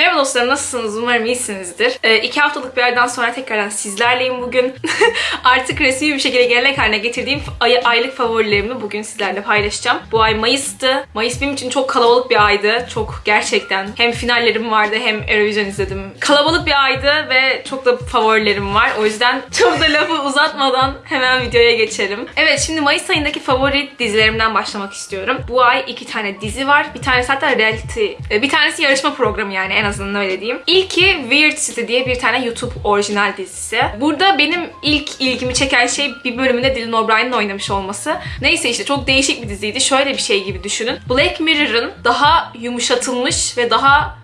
Meu Merhaba dostlarım nasılsınız? Umarım iyisinizdir. Ee, iki haftalık bir aradan sonra tekrardan sizlerleyim bugün. Artık resmi bir şekilde gelenek haline getirdiğim ay- aylık favorilerimi bugün sizlerle paylaşacağım. Bu ay Mayıs'tı. Mayıs benim için çok kalabalık bir aydı. Çok gerçekten hem finallerim vardı hem Eurovision izledim. Kalabalık bir aydı ve çok da favorilerim var. O yüzden çok da lafı uzatmadan hemen videoya geçelim. Evet şimdi Mayıs ayındaki favori dizilerimden başlamak istiyorum. Bu ay iki tane dizi var. Bir tanesi hatta reality. e, Bir tanesi yarışma programı yani en azından öyle diyeyim. İlki Weird City diye bir tane YouTube orijinal dizisi. Burada benim ilk ilgimi çeken şey bir bölümünde Dylan O'Brien'in oynamış olması. Neyse işte çok değişik bir diziydi. Şöyle bir şey gibi düşünün. Black Mirror'ın daha yumuşatılmış ve daha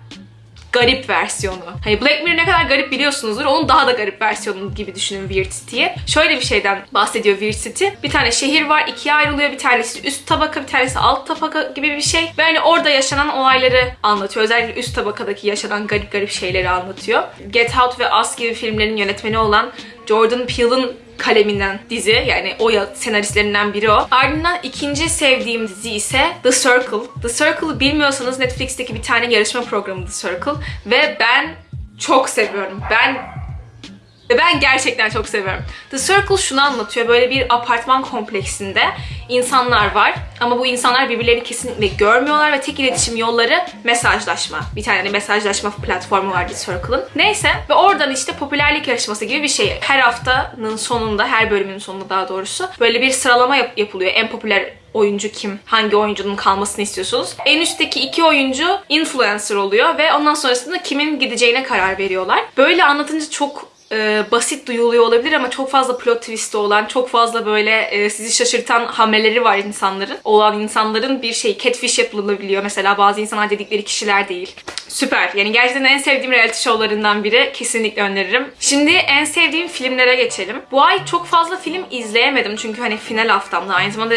garip versiyonu. Hani Black Mirror ne kadar garip biliyorsunuzdur. Onun daha da garip versiyonu gibi düşünün Weird City'yi. Şöyle bir şeyden bahsediyor Weird City. Bir tane şehir var. ikiye ayrılıyor. Bir tanesi üst tabaka, bir tanesi alt tabaka gibi bir şey. Ve hani orada yaşanan olayları anlatıyor. Özellikle üst tabakadaki yaşanan garip garip şeyleri anlatıyor. Get Out ve Us gibi filmlerin yönetmeni olan Jordan Peele'ın kaleminden dizi yani o senaristlerinden biri o. Ardından ikinci sevdiğim dizi ise The Circle. The Circle'ı bilmiyorsanız Netflix'teki bir tane yarışma programı The Circle ve ben çok seviyorum. Ben ve ben gerçekten çok seviyorum. The Circle şunu anlatıyor. Böyle bir apartman kompleksinde insanlar var. Ama bu insanlar birbirlerini kesinlikle görmüyorlar ve tek iletişim yolları mesajlaşma. Bir tane de mesajlaşma platformu var The Circle'ın. Neyse ve oradan işte popülerlik yarışması gibi bir şey. Her haftanın sonunda, her bölümün sonunda daha doğrusu böyle bir sıralama yap- yapılıyor. En popüler oyuncu kim? Hangi oyuncunun kalmasını istiyorsunuz? En üstteki iki oyuncu influencer oluyor ve ondan sonrasında kimin gideceğine karar veriyorlar. Böyle anlatınca çok e, basit duyuluyor olabilir ama çok fazla plot twist'i olan, çok fazla böyle e, sizi şaşırtan hamleleri var insanların. Olan insanların bir şey catfish yapılabiliyor. Mesela bazı insanlar dedikleri kişiler değil. Süper. Yani gerçekten en sevdiğim reality show'larından biri. Kesinlikle öneririm. Şimdi en sevdiğim filmlere geçelim. Bu ay çok fazla film izleyemedim çünkü hani final haftamda. Aynı zamanda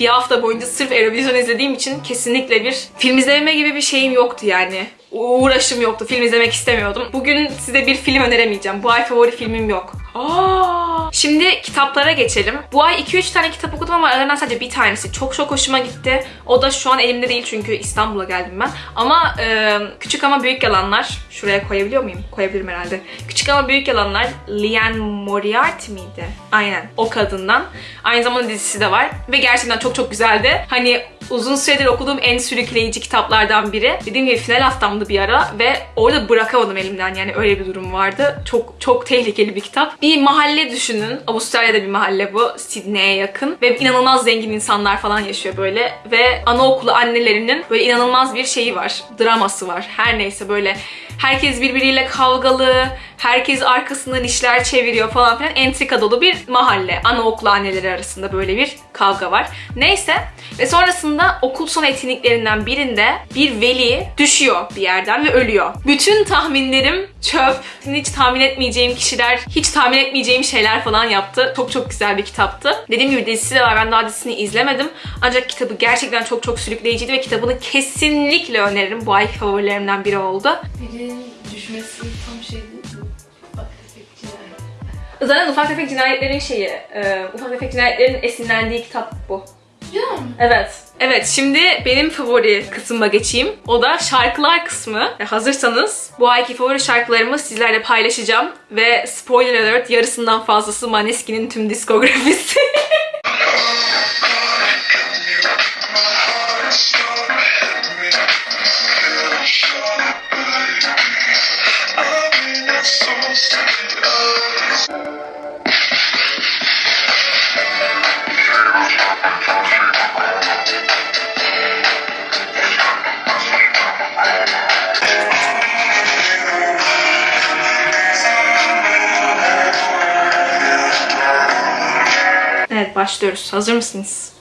bir hafta boyunca sırf Eurovision izlediğim için kesinlikle bir film izleme gibi bir şeyim yoktu yani uğraşım yoktu. Film izlemek istemiyordum. Bugün size bir film öneremeyeceğim. Bu ay favori filmim yok. Aa! Şimdi kitaplara geçelim. Bu ay 2-3 tane kitap okudum ama aralarından sadece bir tanesi çok çok hoşuma gitti. O da şu an elimde değil çünkü İstanbul'a geldim ben. Ama e, Küçük Ama Büyük Yalanlar. Şuraya koyabiliyor muyum? Koyabilirim herhalde. Küçük Ama Büyük Yalanlar. Liane Moriarty miydi? Aynen. O kadından. Aynı zamanda dizisi de var. Ve gerçekten çok çok güzeldi. Hani uzun süredir okuduğum en sürükleyici kitaplardan biri. Dediğim gibi final haftamdı bir ara ve orada bırakamadım elimden yani öyle bir durum vardı. Çok çok tehlikeli bir kitap. Bir mahalle düşünün. Avustralya'da bir mahalle bu. Sydney'e yakın. Ve inanılmaz zengin insanlar falan yaşıyor böyle. Ve anaokulu annelerinin böyle inanılmaz bir şeyi var. Draması var. Her neyse böyle herkes birbiriyle kavgalı. Herkes arkasından işler çeviriyor falan filan. Entrika dolu bir mahalle. Anaokulu anneleri arasında böyle bir kavga var. Neyse. Ve sonrasında okul son etkinliklerinden birinde bir veli düşüyor bir yerden ve ölüyor. Bütün tahminlerim çöp. Hiç tahmin etmeyeceğim kişiler, hiç tahmin etmeyeceğim şeyler falan yaptı. Çok çok güzel bir kitaptı. Dediğim gibi dizisi de var. Ben daha dizisini izlemedim. Ancak kitabı gerçekten çok çok sürükleyiciydi ve kitabını kesinlikle öneririm. Bu ay favorilerimden biri oldu. Birinin düşmesi tam şey değil Zaten Ufak Tefek Cinayetlerin şeyi, e, Ufak Tefek Cinayetlerin esinlendiği kitap bu. Evet. Evet şimdi benim favori kısmıma geçeyim. O da şarkılar kısmı. E, hazırsanız bu ayki favori şarkılarımı sizlerle paylaşacağım. Ve spoiler alert yarısından fazlası Maneskin'in tüm diskografisi. evet başlıyoruz. Hazır mısınız?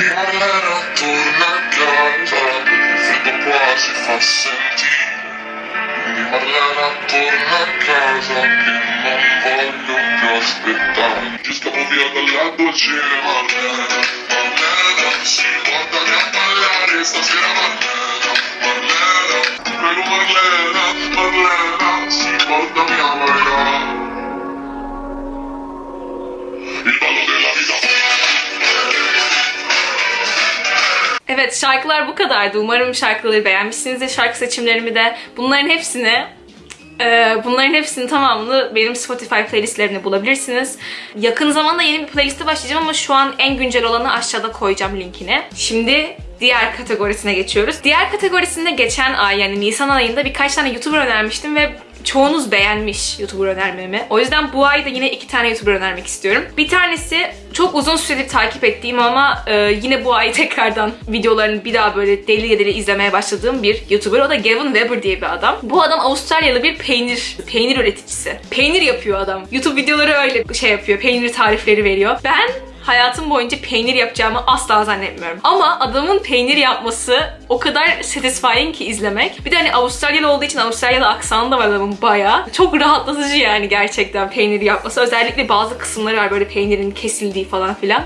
di tornerò, tornerà, freddo qua si fa sentire, di parlerà, torna a casa, che non voglio più aspettare, ci scappo via dalla doccia, Marlena, Marlena, si guarda a ballare stasera, Marlena, Marlena, Evet şarkılar bu kadardı. Umarım şarkıları beğenmişsinizdir. Şarkı seçimlerimi de bunların hepsini e, bunların hepsini tamamını benim Spotify playlistlerimde bulabilirsiniz. Yakın zamanda yeni bir playliste başlayacağım ama şu an en güncel olanı aşağıda koyacağım linkini. Şimdi diğer kategorisine geçiyoruz. Diğer kategorisinde geçen ay yani Nisan ayında birkaç tane YouTuber önermiştim ve çoğunuz beğenmiş YouTuber önermemi. O yüzden bu ay da yine iki tane YouTuber önermek istiyorum. Bir tanesi çok uzun süredir takip ettiğim ama e, yine bu ay tekrardan videolarını bir daha böyle deli deli izlemeye başladığım bir YouTuber. O da Gavin Weber diye bir adam. Bu adam Avustralyalı bir peynir peynir üreticisi. Peynir yapıyor adam. YouTube videoları öyle şey yapıyor. Peynir tarifleri veriyor. Ben hayatım boyunca peynir yapacağımı asla zannetmiyorum. Ama adamın peynir yapması o kadar satisfying ki izlemek. Bir de hani Avustralyalı olduğu için Avustralyalı aksanı da var adamın bayağı. Çok rahatlatıcı yani gerçekten peynir yapması. Özellikle bazı kısımları var böyle peynirin kesildiği falan filan.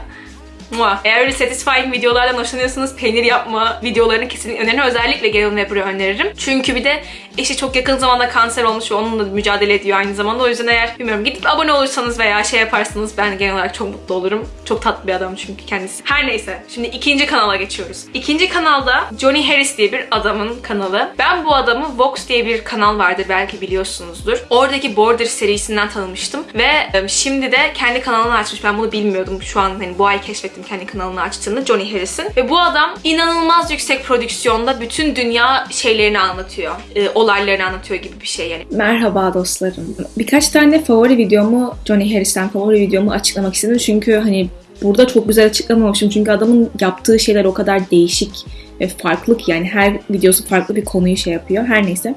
Mua. Eğer öyle satisfying videolardan hoşlanıyorsanız peynir yapma videolarını kesinlikle öneririm. Özellikle Gavin Weber'ı öneririm. Çünkü bir de eşi çok yakın zamanda kanser olmuş ve onunla mücadele ediyor aynı zamanda. O yüzden eğer bilmiyorum gidip abone olursanız veya şey yaparsanız ben genel olarak çok mutlu olurum. Çok tatlı bir adam çünkü kendisi. Her neyse. Şimdi ikinci kanala geçiyoruz. İkinci kanalda Johnny Harris diye bir adamın kanalı. Ben bu adamı Vox diye bir kanal vardır belki biliyorsunuzdur. Oradaki Border serisinden tanımıştım ve e, şimdi de kendi kanalını açmış. Ben bunu bilmiyordum. Şu an hani bu ay keşfettim kendi kanalını açtığını Johnny Harris'in. Ve bu adam inanılmaz yüksek prodüksiyonda bütün dünya şeylerini anlatıyor. E, olaylarını anlatıyor gibi bir şey yani. Merhaba dostlarım. Birkaç tane favori videomu, Johnny Harris'ten favori videomu açıklamak istedim. Çünkü hani burada çok güzel açıklamamışım. Çünkü adamın yaptığı şeyler o kadar değişik ve farklı ki yani her videosu farklı bir konuyu şey yapıyor. Her neyse.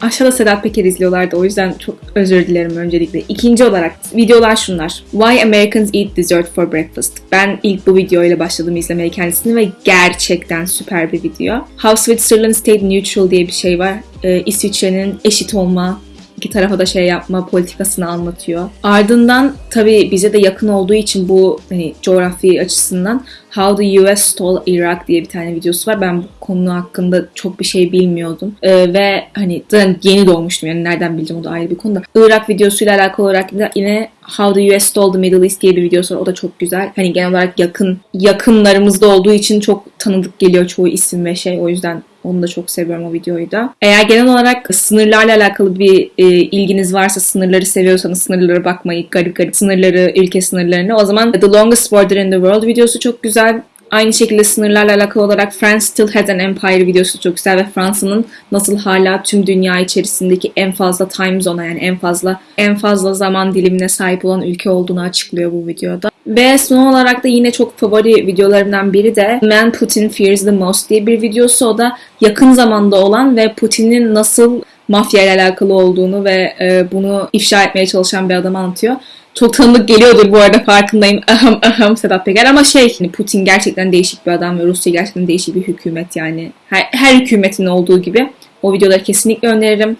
Aşağıda Sedat Peker izliyorlardı o yüzden çok özür dilerim öncelikle. İkinci olarak videolar şunlar. Why Americans Eat Dessert for Breakfast. Ben ilk bu videoyla başladım izlemeye kendisini ve gerçekten süper bir video. How Switzerland Stayed Neutral diye bir şey var. Ee, İsviçre'nin eşit olma, iki tarafa da şey yapma politikasını anlatıyor. Ardından tabii bize de yakın olduğu için bu hani coğrafi açısından How the US Stole Iraq diye bir tane videosu var. Ben bu konu hakkında çok bir şey bilmiyordum. Ee, ve hani yeni doğmuştum yani nereden bileceğim o da ayrı bir konu da. Irak videosuyla alakalı olarak yine How the US Stole the Middle East diye bir videosu var. O da çok güzel. Hani genel olarak yakın yakınlarımızda olduğu için çok tanıdık geliyor çoğu isim ve şey. O yüzden onu da çok seviyorum o videoyu da. Eğer genel olarak sınırlarla alakalı bir e, ilginiz varsa, sınırları seviyorsanız sınırlara bakmayı, garip garip sınırları, ülke sınırlarını o zaman The Longest Border in the World videosu çok güzel. Aynı şekilde sınırlarla alakalı olarak France Still Has an Empire videosu çok güzel ve Fransa'nın nasıl hala tüm dünya içerisindeki en fazla time zone'a yani en fazla en fazla zaman dilimine sahip olan ülke olduğunu açıklıyor bu videoda. Ve son olarak da yine çok favori videolarımdan biri de Man Putin Fears the Most diye bir videosu. O da yakın zamanda olan ve Putin'in nasıl mafya ile alakalı olduğunu ve e, bunu ifşa etmeye çalışan bir adam anlatıyor. Çok tanıdık geliyordur bu arada farkındayım. Aham aham Sedat Peker ama şey hani Putin gerçekten değişik bir adam ve Rusya gerçekten değişik bir hükümet yani. Her, her hükümetin olduğu gibi. O videoları kesinlikle öneririm.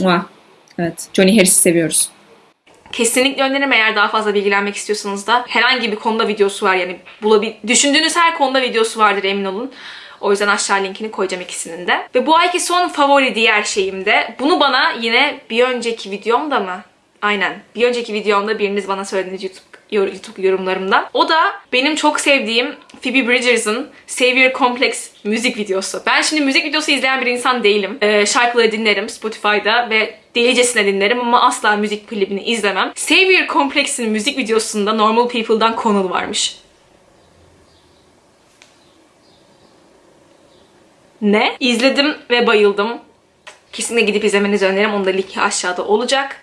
Mua. Evet. Johnny Harris'i seviyoruz. Kesinlikle öneririm eğer daha fazla bilgilenmek istiyorsanız da herhangi bir konuda videosu var yani bulabil düşündüğünüz her konuda videosu vardır emin olun. O yüzden aşağı linkini koyacağım ikisinin de. Ve bu ayki son favori diğer şeyim de bunu bana yine bir önceki videomda mı? Aynen. Bir önceki videomda biriniz bana söylediğiniz YouTube YouTube yorumlarımdan. O da benim çok sevdiğim Phoebe Bridgers'ın Savior Complex müzik videosu. Ben şimdi müzik videosu izleyen bir insan değilim. Ee, şarkıları dinlerim Spotify'da ve delicesine dinlerim ama asla müzik klibini izlemem. Savior Complex'in müzik videosunda Normal People'dan Connell varmış. Ne? İzledim ve bayıldım. Kesinlikle gidip izlemenizi öneririm. Onun da linki aşağıda olacak.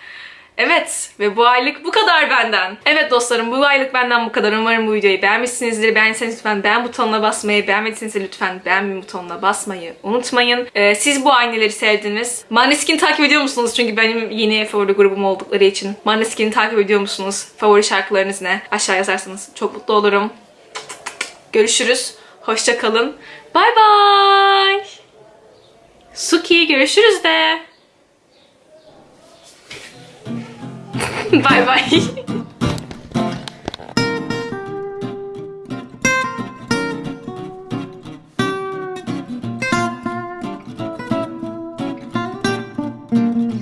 Evet ve bu aylık bu kadar benden. Evet dostlarım bu aylık benden bu kadar. Umarım bu videoyu beğenmişsinizdir. Beğendiyseniz lütfen beğen butonuna basmayı, beğenmediyseniz lütfen beğenme butonuna basmayı unutmayın. Ee, siz bu ayneleri sevdiniz. Maneskin'i takip ediyor musunuz? Çünkü benim yeni favori grubum oldukları için. Maneskin'i takip ediyor musunuz? Favori şarkılarınız ne? Aşağı yazarsanız çok mutlu olurum. Görüşürüz. Hoşça kalın. Bay bay. Suki görüşürüz de. Bay bay.